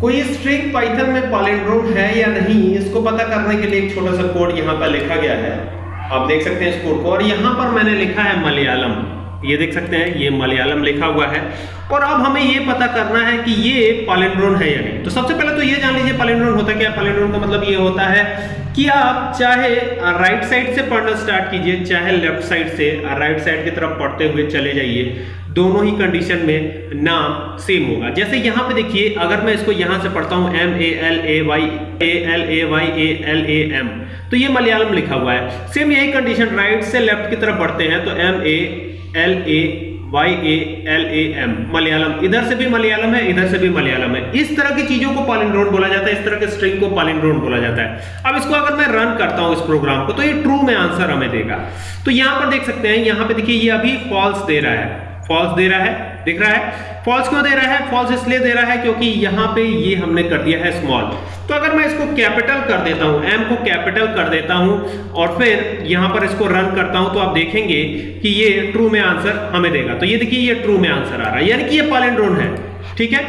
कोई string Python में पॉलिंड्रोम है या नहीं, इसको पता करने के लिए एक छोटा सा कोड यहाँ पर लिखा गया है। आप देख सकते हैं इस कोड को। और यहाँ पर मैंने लिखा है मलयालम। ये देख सकते हैं, ये मलयालम लिखा हुआ है। और अब हमें ये पता करना है कि ये पॉलिंड्रोन है या नहीं। तो सबसे पहले तो ये जान लीजिए, पॉलिंड्रोन होता क्या? पॉलिंड्रोन का मतलब ये होता है कि आप चाहे राइट साइड से पढ़ना स्टार्ट कीजिए, चाहे लेफ़्ट साइड से राइट साइड की तरफ़ पढ़ते हुए चले जाइए, दोनों ही कंडीशन में नाम सेम होगा। जैसे यहाँ पे देखिए, अगर मैं इसको यहाँ से पढ़ता हूँ M A L A Y A L A Y A L A M तो ये मलयालम लिखा हुआ है। सेम यही कंडीशन राइट से लेफ़्ट की तरफ़ बढ़ते हैं तो M A L A Y A L A M Malayalam. इधर से भी मलयालम है, इधर से भी मलयालम है। इस तरह की चीज़ों को पॉलिंड्रोन बोला जाता है, इस तरह के स्ट्रिंग को पॉलिंड्रोन बोला जाता है। अब इसको अगर मैं रन करता हूँ इस प्रोग्राम को तो ये ट्रू में आंसर हमें देगा। तो यहाँ पर देख सकते हैं, यहाँ पे देखिए, ये अभी फॉल्स दे रहा है। फॉल्स दे रहा है, दिख रहा है? फॉल्स क्यों दे रहा है? फॉल्स इसलिए दे रहा है क्योंकि यहाँ पे ये हमने कर दिया है स्मॉल तो अगर मैं इसको कैपिटल कर देता हूँ एम को कैपिटल कर देता हूँ और फिर यहाँ पर इसको रन करता हूँ तो आप देखेंगे कि ये ट्रू में आंसर हमें देगा। तो ये देखिए, ये ट्रू में आंसर आ रहा है। यानी कि ये पैलिंड्रोम है। ठीक है?